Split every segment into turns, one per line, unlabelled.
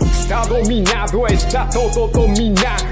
Está dominado, está todo dominado.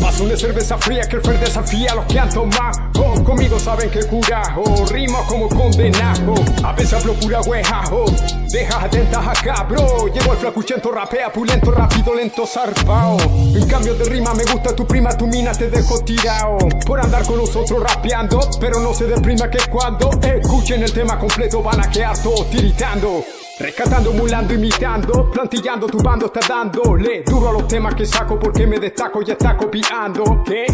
Paso una cerveza fría que el Fer desafía a los que han tomado. Oh, conmigo saben que cura, oh, rima como condenado. A veces hablo pura hueja, oh, deja atentas acá, bro. Llevo el flacuchento, rapea pulento, rápido, lento, zarpao. En cambio de rima me gusta tu prima, tu mina te dejo tirado. Por andar con nosotros rapeando, pero no se deprima que cuando escuchen el tema completo van a quedar todos tiritando. Rescatando, mulando, imitando, plantillando, tu bando está dándole duro a los temas que saco porque me destaco y está copiando. ¿Qué?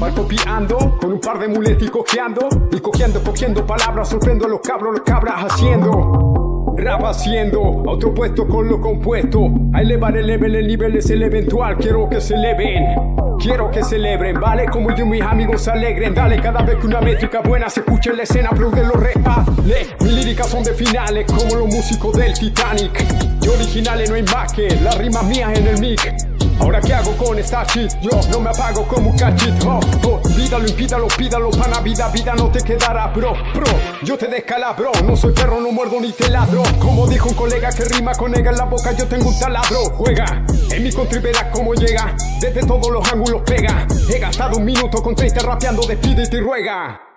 Va copiando con un par de muletas y cojeando y cogiendo, cogiendo palabras, sorprendo a los cabros, los cabras haciendo. Rap haciendo, a otro puesto con lo compuesto. A elevar el level, el nivel es el eventual, quiero que se eleven. Quiero que celebren, vale, como yo y mis amigos se alegren. Dale, cada vez que una métrica buena se escuche en la escena Aplaude los reales Mis líricas son de finales, como los músicos del Titanic. Yo originales no hay más que las rimas mías en el mic Ahora qué hago con esta shit, yo no me apago como un cachit. Oh, oh, Pídalo, impídalo, pídalo, pana vida, vida no te quedará bro, bro. Yo te descalabro, no soy perro, no muerdo ni te ladro. Como dijo un colega que rima con ega en la boca, yo tengo un taladro. Juega, en mi country verás cómo llega Desde todos los ángulos pega. He gastado un minuto con 30 rapeando, despídete y ruega